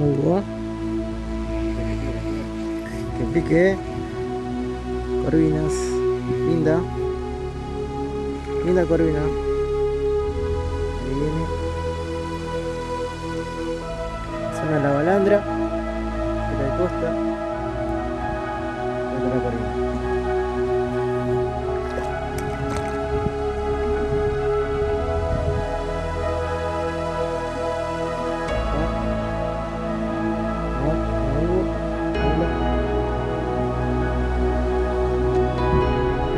Hugo. Que pique. Corvinas. Linda. Linda corvina. Ahí viene. Zona la balandra. De la costa. Otra corvina.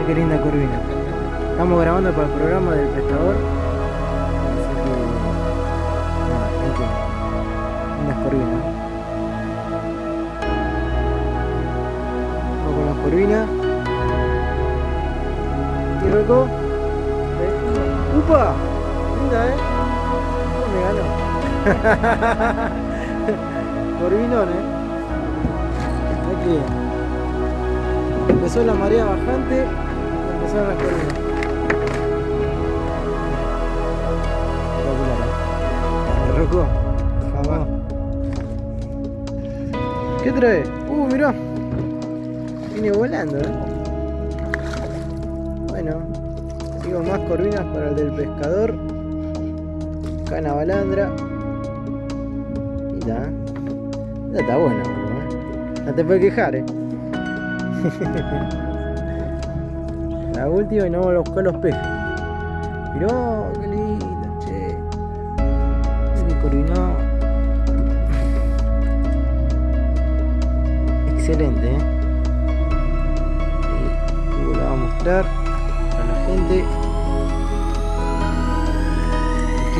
Qué linda corvina. Estamos grabando para el programa del pescador. Así que, nada, gente, corvinas. Vamos con las corvinas. Y Roco. ¡Upa! Linda, ¿eh? Me ganó. Corvinón, ¿eh? Aquí. Empezó la marea bajante ¿eh? Rocco, vamos. ¿Qué trae? Uh, mirá. Viene volando, ¿eh? Bueno, sigo más corvinas para el del pescador. Cana balandra. Y está. Esta está buena, bro, ¿eh? No te puedes quejar, ¿eh? La última y no vamos a buscar los peces. Mirá, qué linda, che. Qué corvinó. Excelente, ¿eh? La va a mostrar a la gente.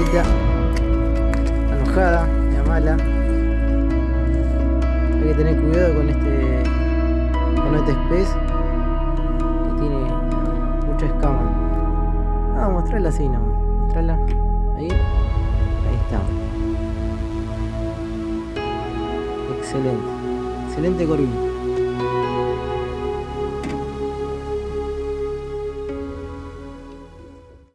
Está enojada, mala. Hay que tener cuidado con este con este pez Mostrarla así nomás. Mostrarla. Ahí. Ahí está. Excelente. Excelente corvina.